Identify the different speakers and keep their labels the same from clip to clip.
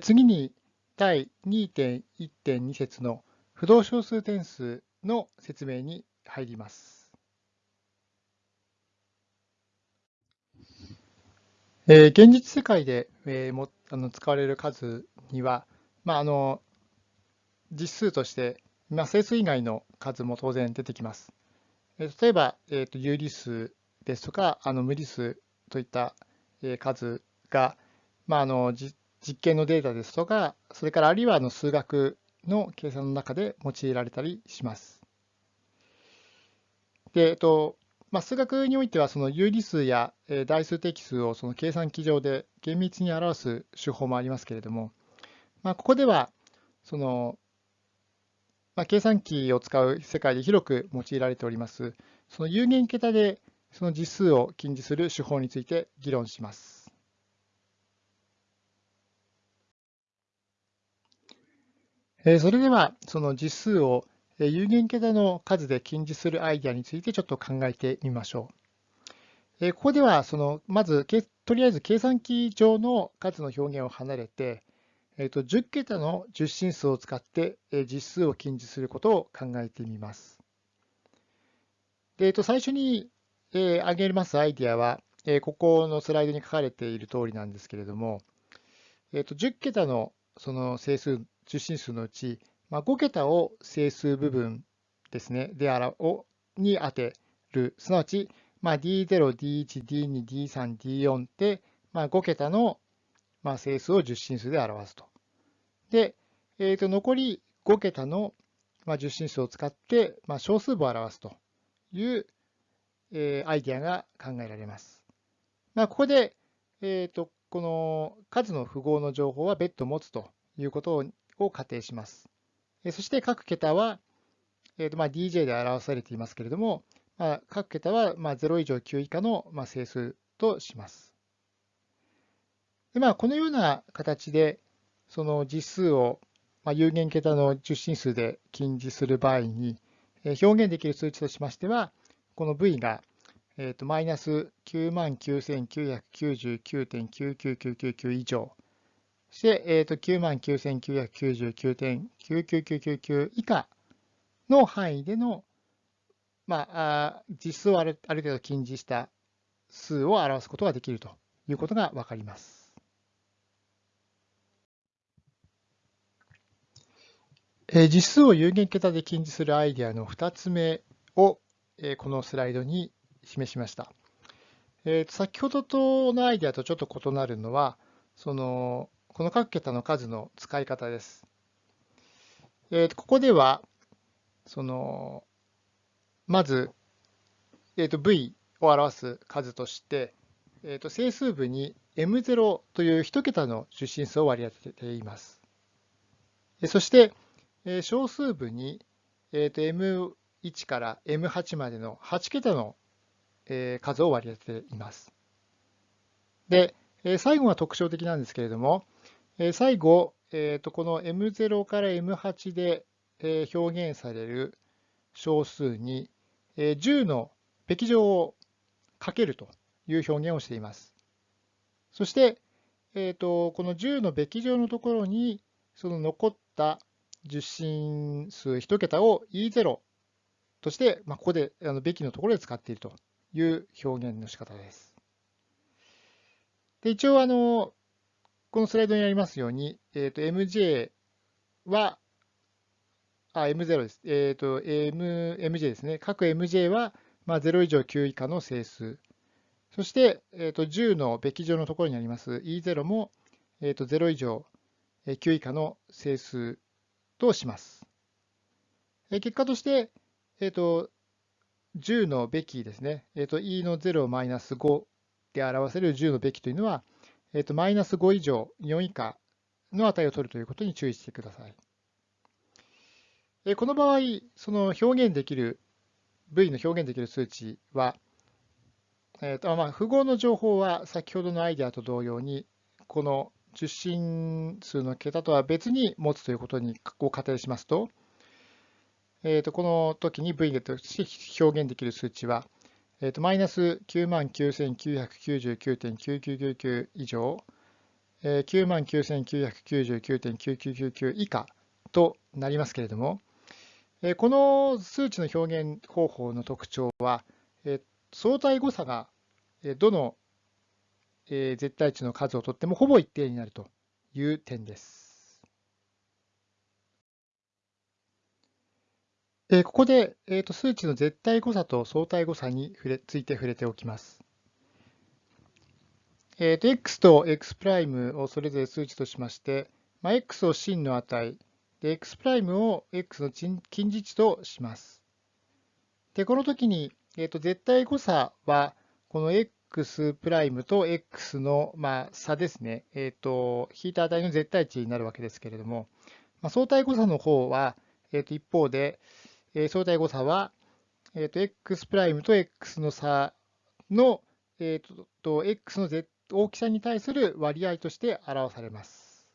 Speaker 1: 次に第2.1.2節の不動小数点数の説明に入ります。えー、現実世界で、えー、もあの使われる数には、まあ、あの実数として、まあ、整数以外の数も当然出てきます。えー、例えば、えーと、有理数ですとかあの無理数といった、えー、数が、まあ、あの実実験のデータですとか、それからあるいはあの数学の計算の中で用いられたりします。で、えっとまあ、数学においてはその有理数や代数的数をその計算機上で厳密に表す手法もありますけれども、まあ、ここではその、まあ、計算機を使う世界で広く用いられておりますその有限桁でその実数を禁じする手法について議論します。それでは、その実数を有限桁の数で禁じするアイデアについてちょっと考えてみましょう。ここでは、そのまず、とりあえず計算機上の数の表現を離れて、えー、と10桁の10進数を使って実数を禁じすることを考えてみます。でえー、と最初にえ挙げますアイデアは、えここのスライドに書かれている通りなんですけれども、えー、と10桁のその整数中心数のうち、まあ、5桁を整数部分ですね、であらをに当てる、すなわち、まあ、D0、D1、D2、D3、D4 って、まあ、5桁の、まあ、整数を十進数で表すと。で、えー、と残り5桁の、まあ、十進数を使って、まあ、小数部を表すという、えー、アイディアが考えられます。まあ、ここで、えー、とこの数の符号の情報は別途持つということをを仮定します。そして各桁は、えーまあ、DJ で表されていますけれども、まあ、各桁はまあ0以上9以下のまあ整数とします。でまあ、このような形で、その実数をまあ有限桁の十進数で禁じする場合に、表現できる数値としましては、この v が、マイナス99,999.99999以上して、えー、と99,999.99999以下の範囲での、まあ、実数をあるある程度禁じした数を表すことができるということがわかります。実数を有限桁で禁じするアイデアの2つ目をこのスライドに示しました。先ほどとのアイデアとちょっと異なるのは、そのこの各桁の数の使い方です。えー、ここでは、その、まず、えー、と v を表す数として、えー、と整数部に m0 という1桁の出進数を割り当てています。そして、え小数部に、えー、と m1 から m8 までの8桁のえ数を割り当てています。で、え最後は特徴的なんですけれども、最後、えー、とこの M0 から M8 で表現される小数に10のべき乗をかけるという表現をしています。そして、えー、とこの10のべき乗のところにその残った十進数1桁を E0 として、まあ、ここでべきのところで使っているという表現の仕方です。で一応あの、このスライドにありますように、えっ、ー、と、MJ は、あ、M0 です。えっ、ー、と、M、MJ ですね。各 MJ は、まあ、0以上9以下の整数。そして、えっ、ー、と、10のべき乗のところにあります E0 も、えっ、と、0以上9以下の整数とします。結果として、えっ、と、10のべきですね。えっ、と、E の0マイナス5で表せる10のべきというのは、えっ、ー、と、マイナス5以上、4以下の値を取るということに注意してください。えー、この場合、その表現できる、V の表現できる数値は、えーとまあ、符号の情報は先ほどのアイデアと同様に、この受信数の桁とは別に持つということにを仮定しますと、えー、とこの時に V として表現できる数値は、えー、とマイナス99,999.9999以上、99,999.9999以下となりますけれども、この数値の表現方法の特徴は、相対誤差がどの絶対値の数をとってもほぼ一定になるという点です。ここで数値の絶対誤差と相対誤差について触れておきます。えー、と x と x' をそれぞれ数値としまして、まあ、x を真の値、で x' を x の近似値とします。で、この時に、えー、と絶対誤差は、この x' と x の、まあ、差ですね。え、ー、と、引いた値の絶対値になるわけですけれども、まあ、相対誤差の方は、えー、と一方で、え、相対誤差は、えー、と x' プライムと x の差の、えー、と x の絶大きさに対する割合として表されます。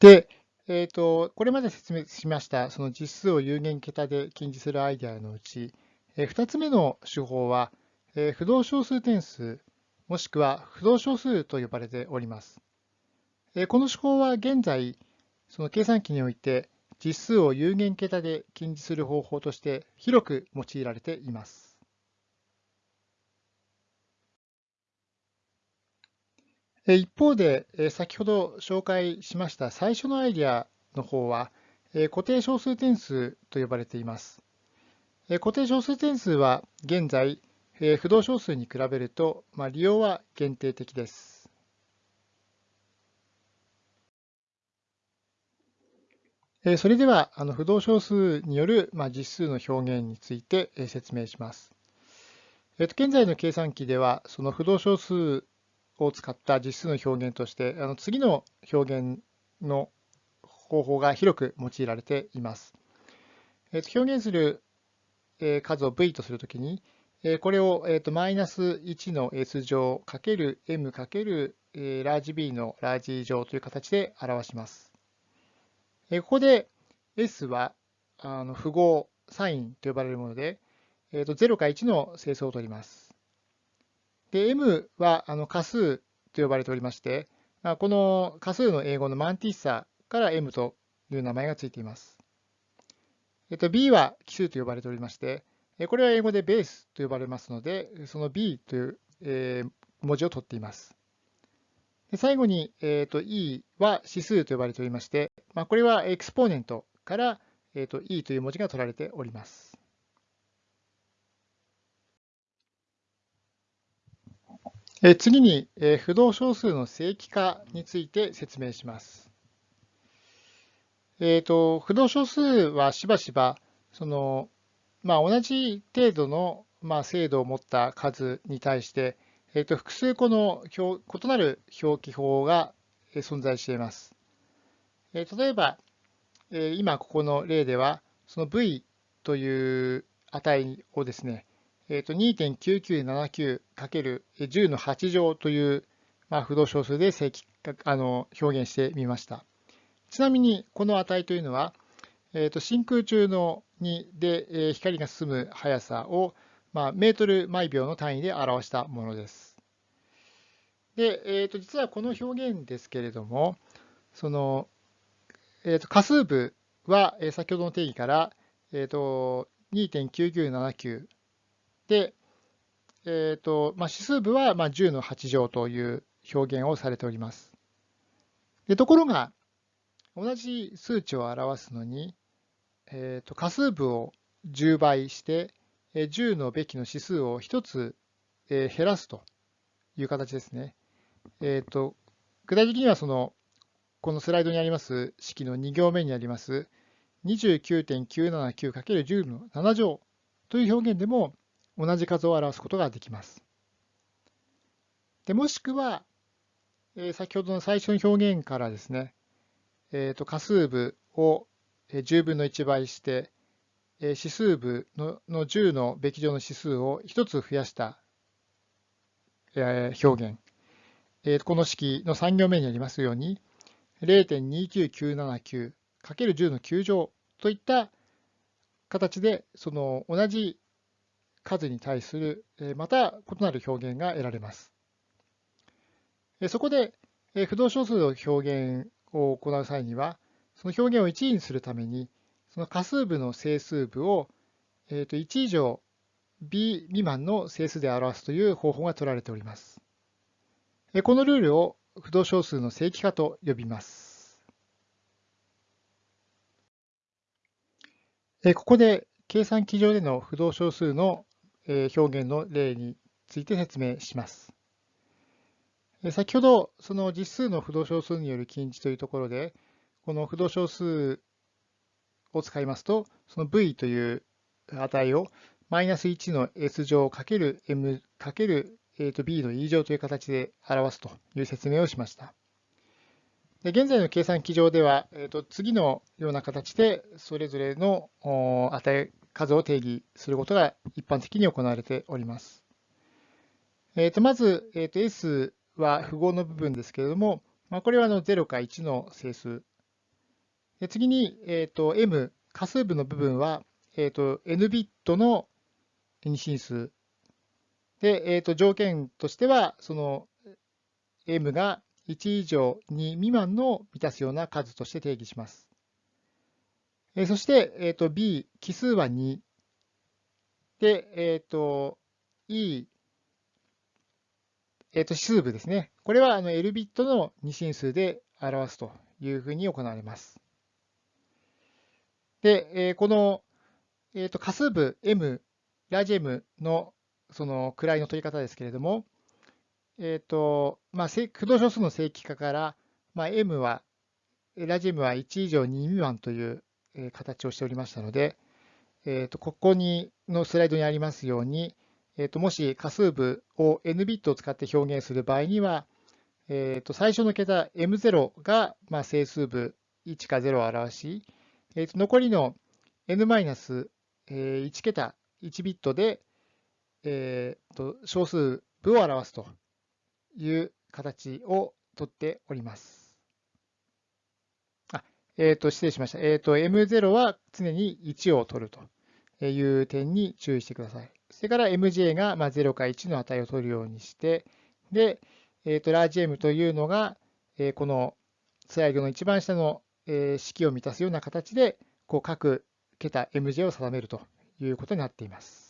Speaker 1: で、えーと、これまで説明しましたその実数を有限桁で近似するアイデアのうち、えー、2つ目の手法は、えー、不動小数点数もしくは不動小数と呼ばれております。えー、この手法は現在その計算機において実数を有限桁で近似する方法として広く用いられています。一方で、先ほど紹介しました最初のアイデアの方は、固定小数点数と呼ばれています。固定小数点数は現在、不動小数に比べると、まあ、利用は限定的です。それでは、あの不動小数による、まあ、実数の表現について説明します。えっと現在の計算機では、その不動小数を使った実数の表現として、あの次の表現の方法が広く用いられています。えー、と表現する数を v とするときに、これを、えー、とマイナス1の s 乗かける m かけるラージ b のラージ乗という形で表します。ここで s はあの符号、サインと呼ばれるもので、えー、と0か1の整数を取ります。で、m はあの仮数と呼ばれておりまして、この仮数の英語のマンティッサから m という名前がついています。えっと、b は奇数と呼ばれておりまして、これは英語でベースと呼ばれますので、その b という、文字を取っています。最後に、えーと、e は指数と呼ばれておりまして、まあ、これはエクスポーネントから、えーと e という文字が取られております。え次に、え不動小数の正規化について説明します。えーと、不動小数はしばしばその、まあ、同じ程度の、まあ、精度を持った数に対して、えーと、複数個の異なる表記法が存在しています。えー、例えば、えー、今ここの例ではその v という値をですね、えー、と 2.9979×10 の8乗という、まあ、不動小数で正規あの表現してみました。ちなみにこの値というのは、えー、と真空中のにで、えー、光が進む速さを、まあ、メートル毎秒の単位で表したものです。で、えー、と実はこの表現ですけれども、その、えー、と仮数部は、え、先ほどの定義から、えー、と2.9979で、えーとまあ、指数部はまあ10の8乗という表現をされております。でところが、同じ数値を表すのに、えー、と仮数部を10倍して、10のべきの指数を1つ減らすという形ですね。えー、と具体的にはその、このスライドにあります式の2行目にあります 29.979×10 の7乗という表現でも同じ数を表すことができます。でもしくは、えー、先ほどの最初の表現からですね、えー、と仮数部を10分の1倍して、指数部の10のべき乗の指数を1つ増やした、表現、この式の3行目にありますように、0.29979×10 の9乗といった形で、その同じ数に対するまた異なる表現が得られます。そこで不動小数の表現を行う際には、その表現を1位にするために、その仮数部の整数部をえー、と1以上 b 未満の整数で表すという方法が取られております。このルールを不動小数の正規化と呼びます。ここで計算機上での不動小数の表現の例について説明します。先ほど、その実数の不動小数による近似というところで、この不動小数を使いますと、その v という値をマイナス1の s 乗かける m かける b の e 乗という形で表すという説明をしました。で現在の計算機上では、えー、と次のような形でそれぞれの値数を定義することが一般的に行われております。えー、とまず、えー、と s は符号の部分ですけれども、まあ、これはの0か1の整数。次に、えー、と m、仮数部の部分は、えー、と n ビットの二進数。で、えー、と条件としては、その m が1以上2未満の満たすような数として定義します。えそして、えー、と b、奇数は2。で、えっ、ー、と e、えっ、ー、と指数部ですね。これはあの L ビットの二進数で表すというふうに行われます。で、えー、この、えー、と仮数部 M、ラージ M のその位の取り方ですけれども、えっ、ー、と、まあ、駆動小数の正規化から、まあ、M は、ラージ M は1以上2未満という形をしておりましたので、えっ、ー、と、ここにのスライドにありますように、えー、ともし仮数部を n ビットを使って表現する場合には、えー、と最初の桁 m0 がまあ整数部1か0を表し、えー、と残りの n-1 桁1ビットで、えー、と小数部を表すという形をとっております。あえー、と失礼しました。えー、と m0 は常に1を取るという点に注意してください。それから MJ がま0か1の値を取るようにして、で、えー、とラージ M というのが、えこのスライドの一番下の、え式を満たすような形で、こう各桁 MJ を定めるということになっています。